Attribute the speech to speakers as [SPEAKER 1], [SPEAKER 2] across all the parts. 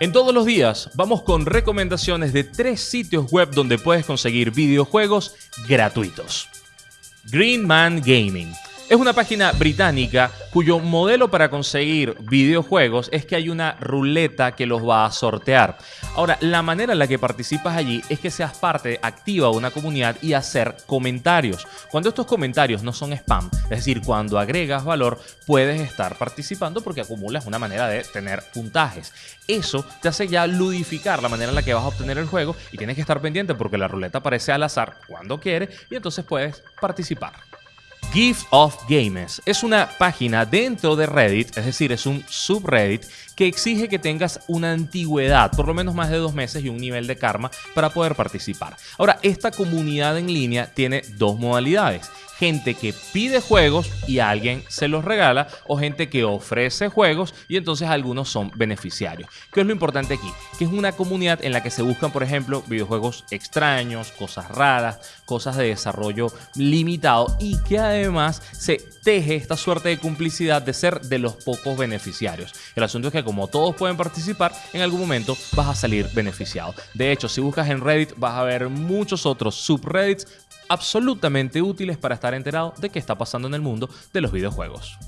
[SPEAKER 1] En todos los días vamos con recomendaciones de tres sitios web donde puedes conseguir videojuegos gratuitos. Green Man Gaming es una página británica cuyo modelo para conseguir videojuegos es que hay una ruleta que los va a sortear. Ahora, la manera en la que participas allí es que seas parte activa de una comunidad y hacer comentarios. Cuando estos comentarios no son spam, es decir, cuando agregas valor, puedes estar participando porque acumulas una manera de tener puntajes. Eso te hace ya ludificar la manera en la que vas a obtener el juego y tienes que estar pendiente porque la ruleta aparece al azar cuando quiere y entonces puedes participar. Gift of Games es una página dentro de Reddit, es decir, es un subreddit que exige que tengas una antigüedad, por lo menos más de dos meses y un nivel de karma para poder participar. Ahora, esta comunidad en línea tiene dos modalidades gente que pide juegos y alguien se los regala o gente que ofrece juegos y entonces algunos son beneficiarios. ¿Qué es lo importante aquí? Que es una comunidad en la que se buscan, por ejemplo, videojuegos extraños, cosas raras, cosas de desarrollo limitado y que además se teje esta suerte de complicidad de ser de los pocos beneficiarios. El asunto es que como todos pueden participar, en algún momento vas a salir beneficiado. De hecho, si buscas en Reddit vas a ver muchos otros subreddits absolutamente útiles para estar enterado de qué está pasando en el mundo de los videojuegos.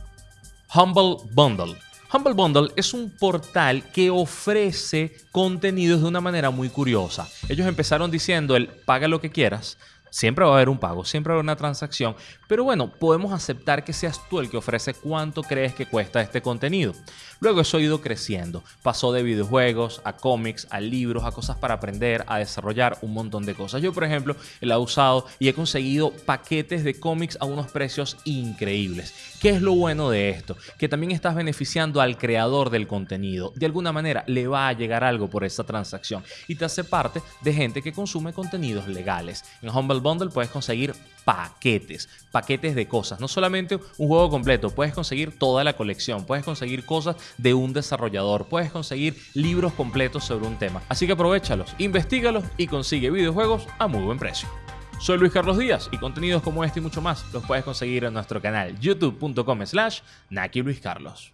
[SPEAKER 1] Humble Bundle. Humble Bundle es un portal que ofrece contenidos de una manera muy curiosa. Ellos empezaron diciendo el paga lo que quieras, Siempre va a haber un pago, siempre va a haber una transacción, pero bueno, podemos aceptar que seas tú el que ofrece cuánto crees que cuesta este contenido. Luego eso ha ido creciendo, pasó de videojuegos a cómics, a libros, a cosas para aprender, a desarrollar un montón de cosas. Yo, por ejemplo, la he usado y he conseguido paquetes de cómics a unos precios increíbles. ¿Qué es lo bueno de esto? Que también estás beneficiando al creador del contenido. De alguna manera le va a llegar algo por esa transacción y te hace parte de gente que consume contenidos legales. En Bundle puedes conseguir paquetes, paquetes de cosas. No solamente un juego completo, puedes conseguir toda la colección, puedes conseguir cosas de un desarrollador, puedes conseguir libros completos sobre un tema. Así que aprovechalos, investigalo y consigue videojuegos a muy buen precio. Soy Luis Carlos Díaz y contenidos como este y mucho más los puedes conseguir en nuestro canal youtube.com slash Naki Luis Carlos.